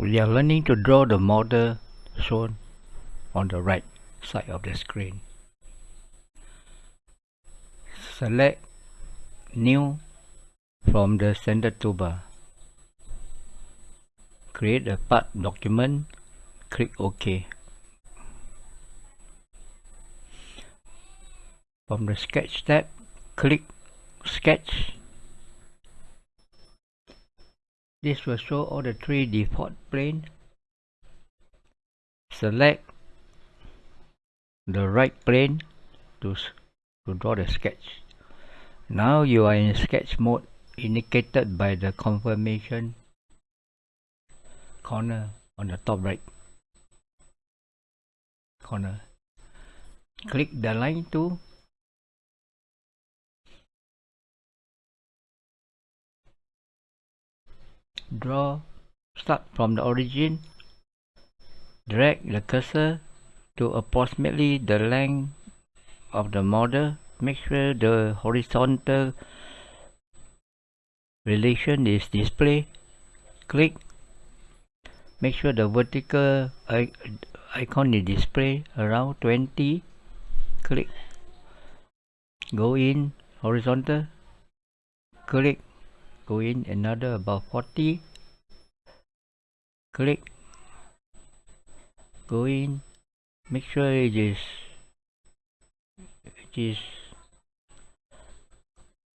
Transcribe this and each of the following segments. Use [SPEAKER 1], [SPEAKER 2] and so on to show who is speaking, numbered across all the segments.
[SPEAKER 1] We are learning to draw the model shown on the right side of the screen. Select New from the standard toolbar. Create a part document, click OK. From the Sketch tab, click Sketch This will show all the three default plane. Select the right plane to, to draw the sketch. Now you are in sketch mode indicated by the confirmation corner on the top right corner. Click the line tool draw start from the origin. Drag the cursor to approximately the length of the model. Make sure the horizontal relation is displayed click. Make sure the vertical icon is displayed around 20 click. Go in horizontal. Click. Go in another about 40 click. Go in. Make sure it is it is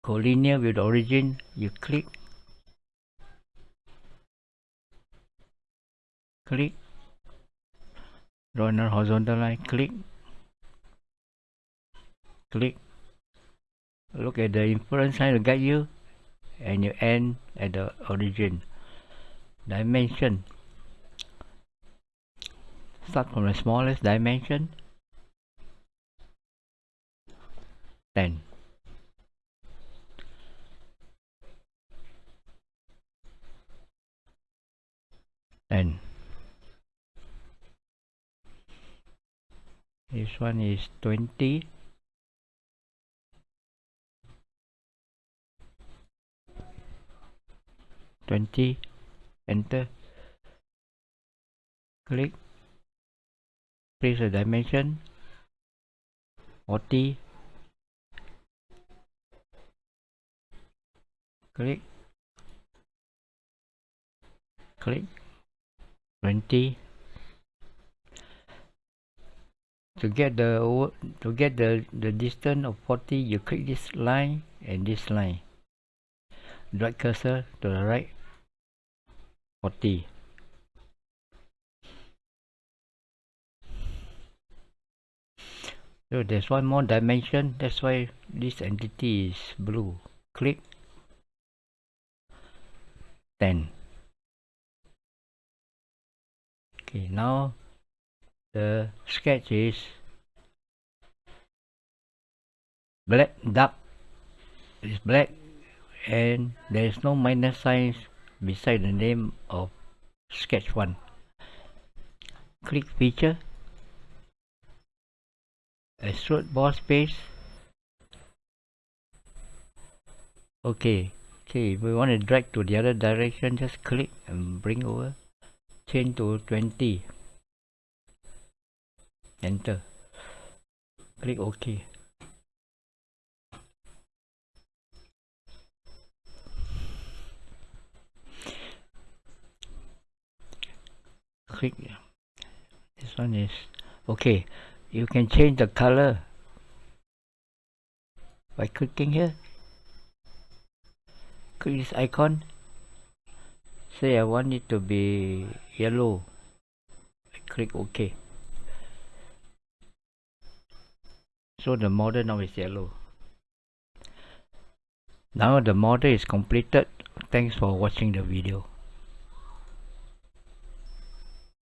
[SPEAKER 1] collinear with origin. You click. Click. Draw another horizontal line click. Click. Look at the inference line to guide you and you end at the origin. Dimension start from the smallest dimension. 10 10 this one is 20 20 enter. Click place the dimension 40 click click 20 to get the to get the the distance of 40 you click this line and this line. Drag cursor to the right 40 so there's one more dimension that's why this entity is blue. Click. 10 okay now the sketch is black dark is black and there is no minus signs beside the name of sketch 1 click feature extrude boss base okay okay we want to drag to the other direction just click and bring over. Change to 20 enter. Click ok. Click. This one is okay you can change the color by clicking here. Click this icon. Say I want it to be yellow. I click OK. So the model now is yellow. Now the model is completed. Thanks for watching the video